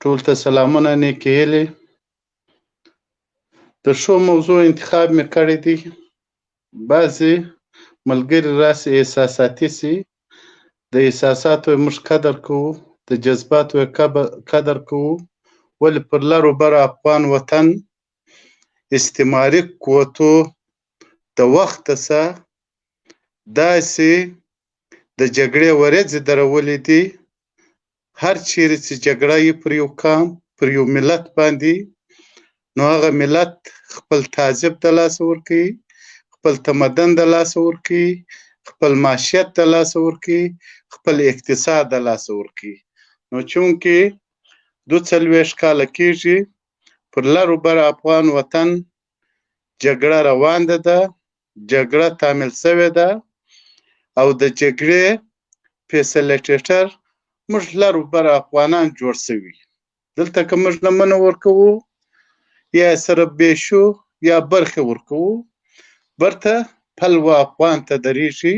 ټول ته سلامونه نیکې هیلې د ښو موضوع انتخاب مې کړی دی بعضې ملګري راسې احساساتي سي د احساساتو موږ قدر کوو د جذباتو قدر کوو ولې پر لرو بر افغان وطن استعماري قوتو د وخت سره داسې د جګړې ورځې درولې دي هر چیرې چې جګړه یې پر یو قام پر یو ملت باندې نو هغه ملت خپل تعذب د لاسه ورکوي خپل تمدن د لاسه ورکوي خپل معاشیت د لاسه ورکوي خپل اقتصاد د لاسه ورکوي نو چونکې دو څلوېښت کاله کېږي پر لر و بر افغان وطن جګړه روانده ده جګړه تامل شوې ده او د جګړې فیسلیټیټر موږ لر او بر افغانان جوړ شوي دلته که موږ لمنه ورکوو یا سره بیشو یا برخه ورکوو برته پل و افغان ته دریږي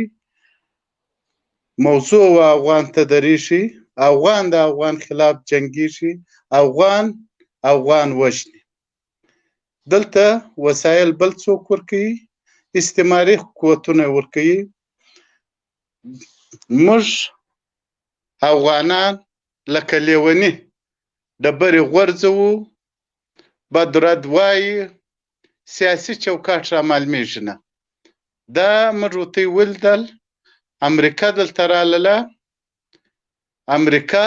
موضوع و افغان ته دریږي افغان د افغان خلاف جنګیږي افغان افغان وژني دلته وسایل بل څوک ورکوي استعماري قوتونه ورکوي موږ افغانان لکه لیونی ډبرې غورځوو بدرد وایي سیاسي چوکاټ را معلومیږي نه دا موږ ورته ولیدل امریکا دلته راله امریکا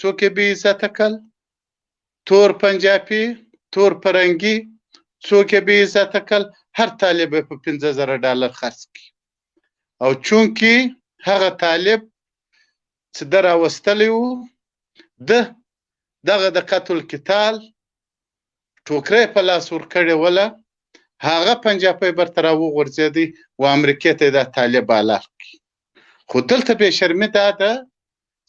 څوک به عزت کړ تور پنجاپی تور پرنګی څوک یې بی عزته کل هر طالب په پنځه زره ډالر خرڅ کی او چونکی هغه طالب چې د راوستلی وو د دغه د قتل قتال ټوکرې په لاس ورکړې وله هغه پنجاپی برته را وغورځېدی و امریکې ته دا طالب بالغ کی خو دلته به شرمي دا ده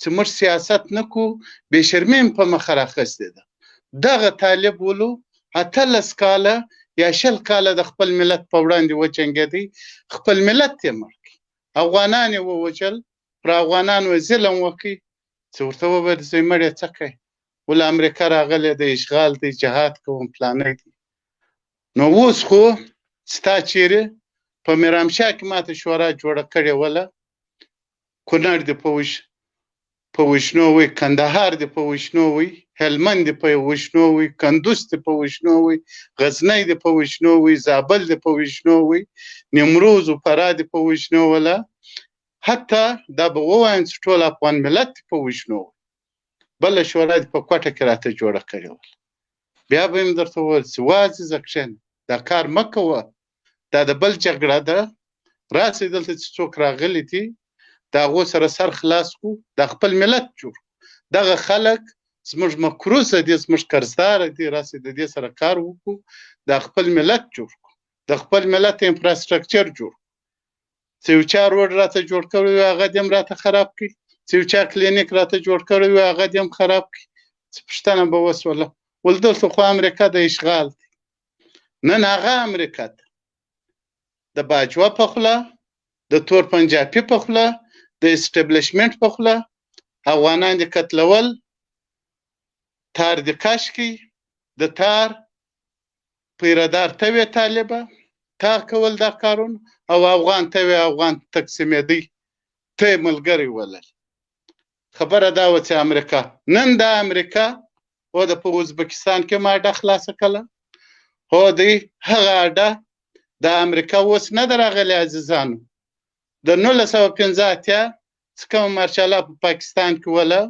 چې موږ سیاست نه کو بې شرمي مې په مخه راخستې ده دغه طالب ولو اتلس کاله یا شل کاله د خپل ملت په وړاندې وچنګېدی خپل ملت یې مړ کړي افغانان یې ووژل پر افغانانو یې ظلم وکړي چې ورته وویل زوی مړ یې څه کوي ول امریکا راغلی دی اشغال دی جهاد کوم پلانې دی نو اوس خو ستا چیرې په میرامشاه کې ماته شورا جوړه کړې وله کونړ دې په وش په وشنو وي کندهار دې په وشنو وي هلمند دې په وشنو وي کندوز دې په وشنو وي غزنی دې په وشنو وي زابل دې په وشنو وي نیمروز او فراه دې په وشنو ولا حتی دا به ووایم چې ټول افغان ملت دې په وشنو وي بله شورا دې په کوټه کې راته جوړه کړې وه بیا به یې درته وویل چې وازې زه کښېنه دا کار مه کوه دا د بل جګړه ده راسي دلته چې څوک راغلي دي دا غو سره سر خلاص کو دا خپل ملت جوړ دغه خلک زموږ مکروز دي زموږ قرضدار دي راسي د دې سره کار وکړو دا خپل ملت جوړ کو د خپل ملت انفراستراکچر جوړ چې یو چا روډ راته جوړ کړی وي هغه دې هم راته خراب کړي چې یو چا کلینیک راته جوړ کړی وي هغه دې هم خراب کړي څه پوښتنه به وسوله ول دلته خو امریکا د اشغال دی نن هغه امریکا ته د باجوه په خوله د تور پنجابي په خوله د اسټبلیشمنټ په خوله افغانان دې قتلول تار دې کش کی د تار پیردار ته وې طالبه تا کول دا کارون او افغان ته وې افغان تقسیمېدی ته ملګری ولل خبره دا وه چې امریکا نن دا امریکا هو د په ازبکستان کې ماډه خلاصه کله هو دی هغه اډه د امریکا اوس نه دراغلی عزیزانو د 1915 اتیا څخه مارشالا په پاکستان کې ولا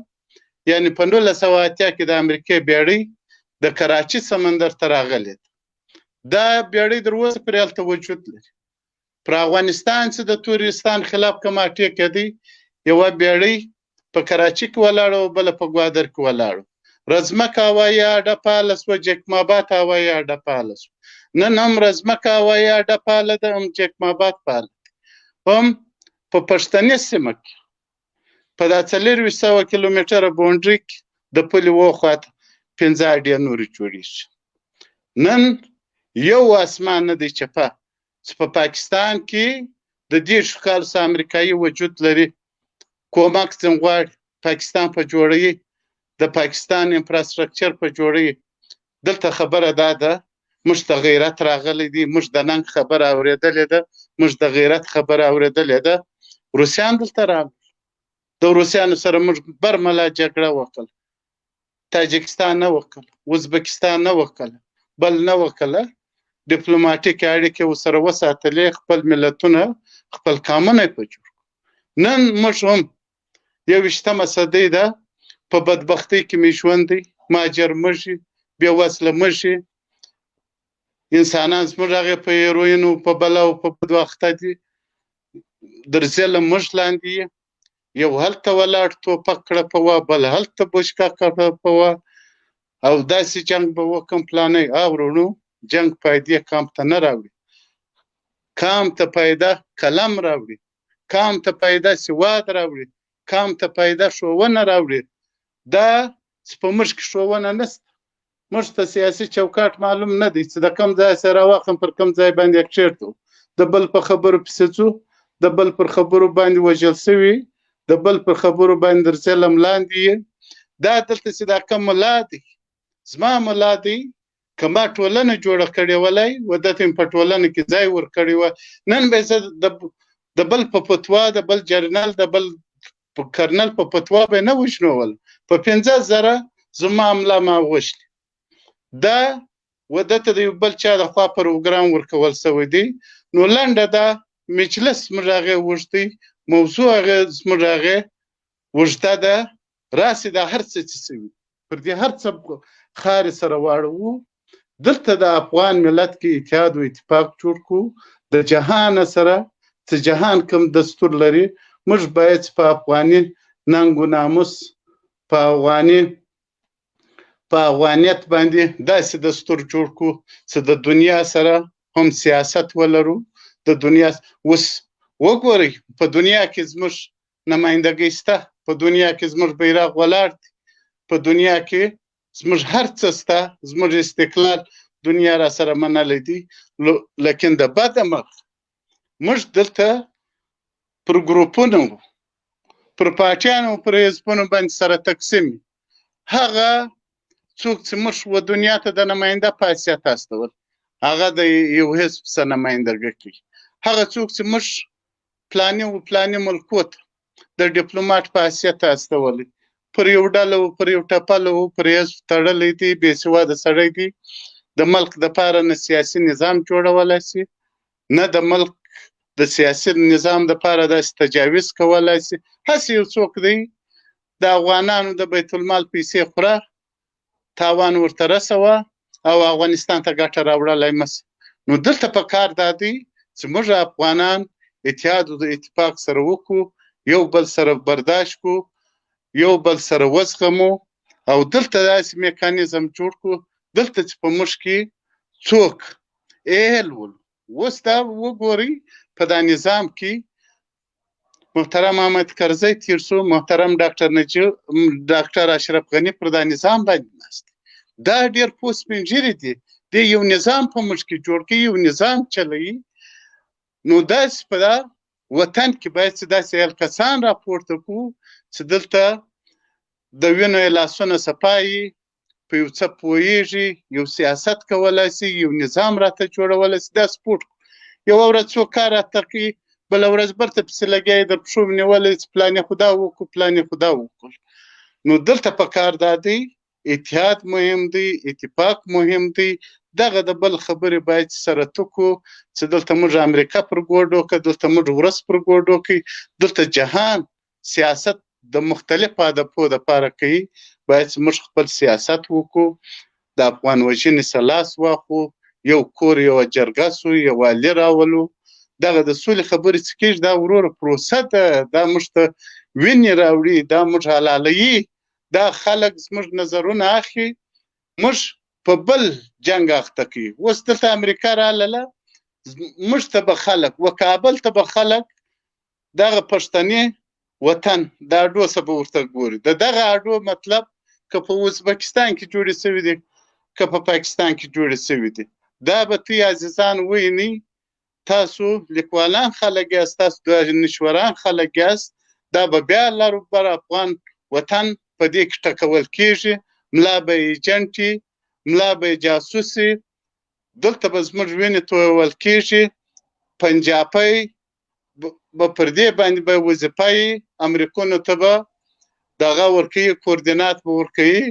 یعنی په 1900 اتیا کې د امریکای بیړۍ د کراچي سمندر ته راغلې دا بیړۍ دروازه پر الته وجود لري پر افغانستان چې د تورستان خلاف کوم اټې کېدی یو بیړۍ په کراچي کې ولاړ او بل په ګوادر کې ولاړ رزمک هوایي اډه فعاله شوه جکم آباد هوایي اډه فعاله شوه نن هم رزمک هوایي اډه فعاله ده هم جکم آباد فعاله هم په پښتنې سیمه کې په دا څلور ویشت سوه کیلومتره بونډري کې د پولې وخواته پنځه اډې نورې جوړېږي نن یو اسمان نه دی چپه چې په پاکستان کې د دېرشو کالو څخه امریکایي وجود لري کومک ځین غواړي پاکستان په جوړوي د پاکستان انفراسټرکچر په جوړوي دلته خبره دا ده موږ ته غیرت راغلی دی موږ د ننګ خبره اورېدلې ده موږ د غیرت خبره اورېدلې ده روسیان دلته راغلل د روسیانو سره موږ برملا جګړه وکړه تاجکستان نه وکړ ازبکستان نه وکړ بل نه وکړ ډیپلوماټیک اړیکې وسره وساتلې خپل ملتونه خپل کامونه په جوړ نن موږ هم یو وشتمه صدې ده په بدبختی کې می ژوند دی ماجر مږي بې وسله مږي انسانان زموږ هغه په هیروینو په بلا او په بدوخته دي درځله موږ لاندې یو هلته ولاړ توپک کړه په وا بل هلته بوشکا کړه په وا او داسې جنگ به وکم پلانې او ورونو جنگ فائدې کام ته نه راوړي کام ته پیدا قلم راوړي کام ته پیدا سواد راوړي کام ته پیدا شوونه راوړي دا چې په موږ کې ښوونه نشته موږ ته سیاسي چوکاټ معلوم نه دی چې د کم ځای سره راواخم پر کم ځای باندې کښېږدو د بل په خبرو پسې ځو د بل پر خبرو باندې وژل سوي د بل پر خبرو باندې تر ظلم لاندې یې دا دلته چې دا کم ملا دی زما ملا دی که ما ټولنه جوړه کړې ولای و دته مې په ټولنه کې ځای ورکړی و نن به زه د د بل په فتوا د بل جرنل د بل په کرنل په فتوا به نه وشنول په پنځه زره زما املا ما غوښتي دا و دته د یو بل چا د خوا پروګرام ورکول سوی دی نو لنډه دا مجلس موږ هغه وغوښتی موضوع هغه موږ هغه اوږده ده راسې دا هر څه چې شوي. پر دې هر څه خارې سره واړوو دلته د افغان ملت کې اتحاد و اتفاق جوړ کړو د جهان سره چې جهان کوم دستور لري موږ باید چې په افغاني ننګ و ناموس په افغاني په افغانیت باندې داسې دستور جوړ کړو چې د دنیا سره هم سیاست ولرو د دنیا اوس وګورئ په دنیا کې زموږ نمایندګۍ شته، په دنیا کې زموږ بیرغ ولاړ دی، په دنیا کې زموږ هر څه شته، زموږ استقلال دنیا راسره منلی دی، لیکن د بده مرغه موږ دلته پر ګروپونو وو، پر پارټیانو پر حزبونو باندې سره تقسیم یو، هغه څوک چې موږ و دنیا ته د نماینده په حیثیت استول هغه د یو حزب څخه نمایندګي کوي، هغه څوک چې موږ پلاني و پلاني ملکو ته د ډیپلوماټ په حیثیت استولی پر یو ډله و پر یو ټپله و پر یز تړلی دی بې سواده سړی دی د ملک د پاره نه سیاسي نظام جوړولای سي نه د ملک د سیاسي نظام د پاره داسې تجاویز کولای سي هسې یو څوک دی د افغانانو د بیت المال پیسې خوره تاوان ورته رسوه او افغانستان ته ګټه راوړلای مس نو دلته په کار دادی چې موږ افغانان اتحاد او اتفاق سره وکړو یو بل سره برداشت کو یو بل سره وزغمو او دلته داسې میکانیزم جوړ کو دلته چې په موږ کې څوک اهل ول اوس دا وګورئ په دا نظام کې محترم احمد کرزی تیر شو محترم ډاکټر نجیب ډاکټر اشرف غنی پر دا نظام باندې ناست دا ډیر پوس پنجری دي د یو نظام په ملک کې جوړ کې یو نظام چلوي نو داس په دا وطن کې باید چې داسې یل کسان راپورته کو چې دلته د وینو لاسونه سپایي په یو څه پوهیږي یو سیاست کولای شي یو نظام راته جوړولی شي دا سپورټ یو ورځ څو کار راته کوي بل ورځ برته پسې لګیا در پښو نیولې چې پلانې خدا وکړو پلانې خدا وکړو نو دلته په کار دا دی اتحاد مهم دی اتفاق مهم دی دغه د بل خبرې باید سره تکو چې دلته موږ امریکا پر ګوډو که دلته موږ ورس پر ګوډو کې دلته جهان سیاست د مختلف هدفو د پاره کوي باید چې موږ خپل سیاست وکړو د افغان وژنې سره لاس واخو یو کور یو جرګه سو یو والي راولو دغه د سولې خبرې چې کېږي دا وروره پروسه ده دا موږ ته وینې راوړي دا موږ حلالوي دا خلک زموږ نظرونه اخلي موږ په بل جنګ اخته کوي اوس دلته امریکا رااله موږ ته به خلک و کابل ته به خلک دغه پښتني وطن د اډو څه به ورته ګوري د دغه اډو مطلب که په ازبکستان کې جوړې شوې دي که په پاکستان کې جوړې شوې دي دا به تی عزیزان ویني تاسو لیکوالان خلک یاست تاسو دانشوران خلک یاست دا به بیا لر بر افغان وطن په دې کې ټکول کیږي ملا به ایجنټي ملا به جاسوسي دلته به زموږ وینې تویول کیږي پنجابی به پر دې باندې به وظیفه یې امریکونو ته به دغه ورکوي کوردینات به ورکوي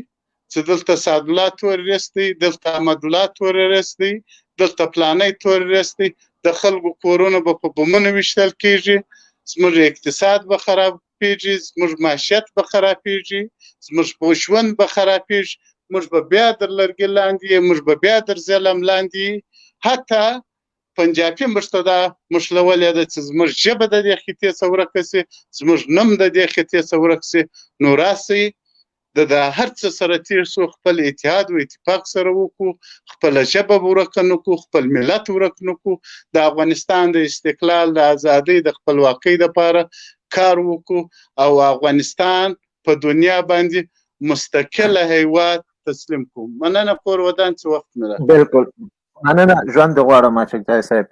چې دلته سعدالله تورریست دی دلته احمدالله تورریست دی دلته پلانی تورریست دی د خلکو کورونه به په بمونو ویشتل کیږي زموږ اقتصاد به خرابېږي زموږ معیشت به خرابېږي زموږ ژوند به خرابېږي موږ به بیا در لرګي لاندې موږ به بیا در ظلم لاندې حتی پنجابي موږ ته دا مشلولې ده چې زموږ ژبه د دې خطې څخه ورکه شي زموږ نوم د دې خطې څخه ورک شي نو راسئ د دا هر څه سره تیر شو خپل اتحاد او اتفاق سره وکړو خپل ژبه ورک نه کو خپل ملت ورک نه کو د افغانستان د استقلال د ازادۍ د خپلواکۍ لپاره کار وکړو او افغانستان په دنیا باندې مستقله هیواد تسلیم کوم مننه کور ودان چې وخت مې راکړ بالکل مننه ژوند غواړم اچکزای صاحب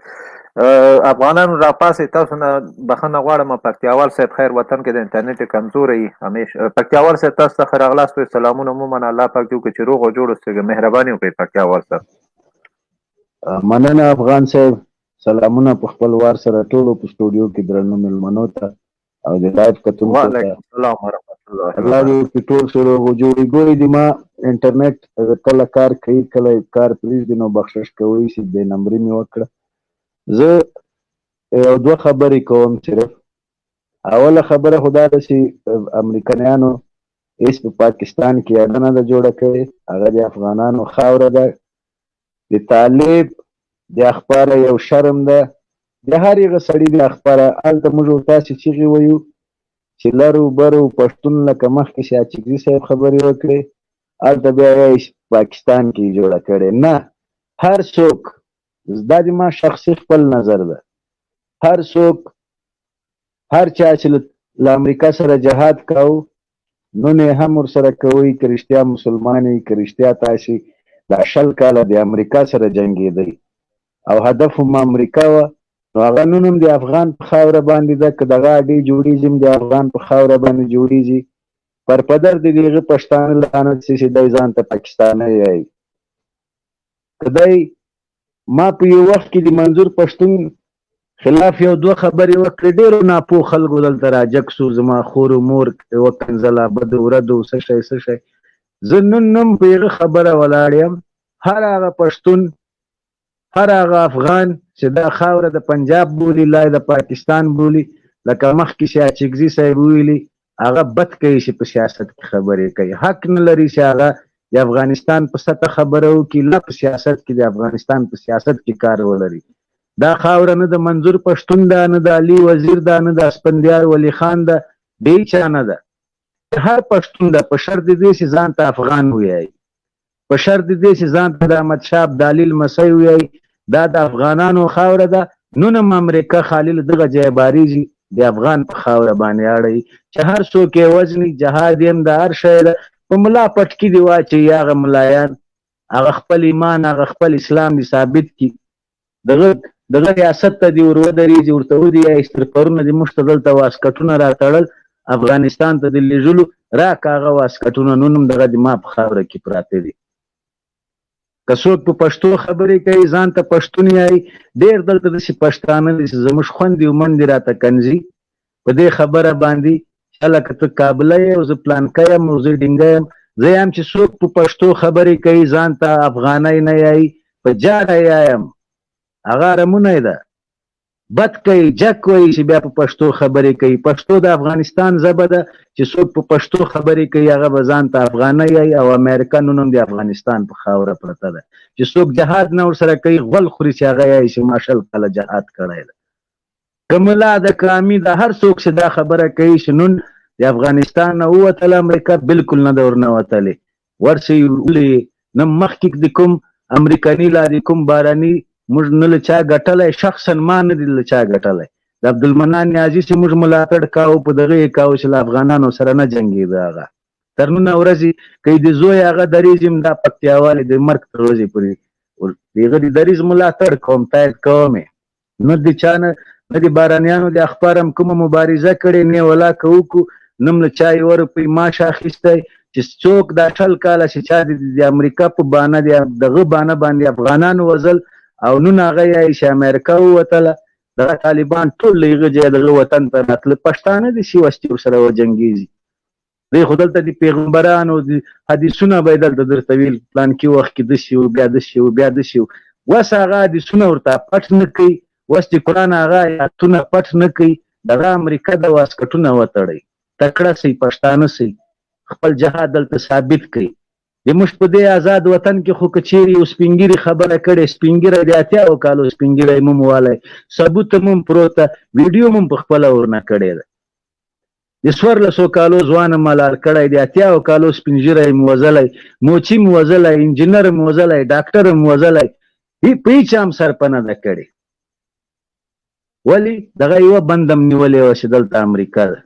افغانانو را پاسې تاسو نه بخنه غواړم پکتیاوال صاحب خیر وطن کې د انټرنیټ کمزوري همیش پکتیاوال صاحب تاسو ته خیر اغلاس په سلامونه مو من الله پاک جو کې روغ او جوړ اوسئ مهرباني وکړئ پکتیاوال صاحب مننه افغان صاحب سلامونه په خپل وار سره ټولو په سټوډیو کې درنو ملمنو ته او د لایف کتون وعلیکم السلام ورحمت الله الله دې وکړي ټول ښه روغ جوړي ګوري دي ما انټرنیټ کله کار کوي کله کار پریږدي نو بخشش کوي چې د نمبرې مې وکړه زه یو دوه خبرې کوم صرف اوله خبره خو دا ده چې امریکایانو هېڅ په پاکستان کې اډه نه ده جوړه کړې هغه د افغانانو خاوره ده د طالب د اخباره یو شرم ده د هر یغه سړی د اخباره الته موږ او تاسو چیغي ویو چې لرو برو پښتون لکه مخکې چې اچکزي صاحب خبرې وکړي الته بیا یې پاکستان کې جوړه کړې نه هر څوک دا د ما شخصي خپل نظر ده هر څوک هر چا چې له امریکا سره جهاد کاو نن یې هم ورسره کوئ، که رښتیا مسلمان یئ، که رښتیا تاسې دا شل کاله د امریکا سره جنګېدئ او هدف هم امریکا وه، نو هغه نن هم د افغان په خاوره باندې ده، که دغه اډې جوړېږي هم د افغان په خاوره باندې جوړېږي، پر پدر دې د هغه پښتانه لعنت شي چې دی ځانته پاکستانی وايي، که دی ما په یو وخت کې د منظور پښتون خلاف یو دوه خبرې وکړې ډېرو ناپوه خلکو دلته راجک سو زما خور و مور وکنځله بدو وردو څه شی څه شی زه نن هم په هغه خبره ولاړ یم هر هغه پښتون هر هغه افغان چې دا خاوره د پنجاب بولي لای د پاکستان بولي لکه مخکې چې اچکزي صاحب ویلي هغه بد کوي چې په سیاست کې خبرې کوي حق نه لري چې هغه د افغانستان په سطح خبره وکړي نه په سیاست کې د افغانستان په سیاست کې کار ولري دا خاوره نه د منظور پښتون ده نه د علي وزیر ده نه د اسپندیار ولی خان ده د هیچا نه ده هر پښتون ده په شرط دې چې ځان ته افغان ویایي په شرط دې چې ځان ته د احمد شاه ابدالي لمسی ویایي دا د افغانانو خاوره ده نن هم امریکا خالي له دغه ځایه بارېږي د افغان په خاوره باندې اړوي چې هر څوک یې وژني جهاد یې هم د هر شی ده په ملا پټکي دې واچوي هغه ملایان هغه خپل ایمان هغه خپل اسلام دې ثابت کړي دغه دغه ریاست ته دی ورو دریږي ورته ودی ایستر پرونه دی مشته دلته واسکټونه راتړل افغانستان ته دی لېږلو را کاغه واسکټونه نونم دغه دی ما په خاوره کې پراته دي که څوک په پښتو خبرې کوي ځان ته پښتون یایي ډېر دلته داسې پښتانه دي چې زموږ خوندې او منډې راته کنځي په دې خبره باندي چا لکه ته کابله یې او زه پلانکه یم او زه ډینګه یم زه یم چې څوک په پښتو خبرې کوي ځان ته افغانۍ نه یایي په جاړه یایم هغه ارمونه ده بد کوي جک وایي چې بیا په پښتو خبرې کوي پښتو د افغانستان ژبه ده چې څوک په پښتو خبرې کوي هغه به ځان ته افغانه یایي او امریکا نن هم د افغانستان په خاوره پرته ده چې څوک جهاد نه ورسره کوي غول خوري چې هغه یایي چې ما شل کاله جهاد کړی ده که ملا د کامی د هر څوک چې دا خبره کوي چې نن د افغانستان نه ووتله امریکا بالکل نه ده ورنوتلې ورشئ ولې نه مخکې د کوم امریکاني لا د کوم باراني موږ نه له چا ګټلی شخصا ما نه دي له چا ګټلی د عبدالمنان نیازي چې موږ ملاتړ کاوه په دغه یې کاوه چې له افغانانو سره نه جنګېده هغه تر نن ورځې که د زوی هغه دریځ هم دا پکتیاوالې د مرګ تر ورځې پورې دغه د دریځ ملاتړ کوم تایید کوم نه د چا نه نه د بارانیانو د اخبار هم کومه مبارزه کړې نه ولا که وکړو نه هم له چا یوه روپۍ معاش اخیستی چې څوک دا شل کاله چې چا د امریکا په بانه د دغه بانه باندې افغانان وزل او نن هغه یې چې امریکا ووتله دغه طالبان ټول له هغه ځایه دغه وطن ته راتله پښتانه داسې وسلې ورسره وجنګېږي دی خو دلته د پیغمبرانو د حدیثونه به دلته درته ویل پلان کې وخت کې دسی او بیا دسی او بیا دسی وس هغه حدیثونه ورته پټ نه کوي وس د قران هغه آیاتونه پټ نه کوي دغه امریکا د واسکټونه وتړي تکړه سي پښتانه سي خپل جهاد دلته ثابت کوي د مش په دې آزاد وطن کې خو کچيري او سپینګيري خبره کړي سپینګيري د اتیا او کالو سپینګيري مم والي ثبوت مم پروت ویډیو مم په خپل ورنه کړي د څوارلسو کالو ځوان ملال کړی، د اتیاو کالو سپین ږیری هم وزلی، موچی هم وزلی، انجینر هم وزلی، ډاکټر هم وزلی، په هیچا هم سرپه نه ده کړې. ولې؟ دغه یوه بنده هم نیولې وه چې دلته امریکا ده.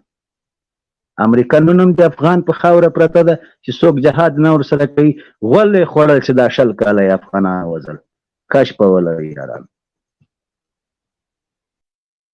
امریکا نن هم د افغان په خاوره پرته ده چې څوک جهاد نه ورسره کوي، غول یې خوړل چې دا شل کاله یې افغانان وژل. کش په ولري یارانو.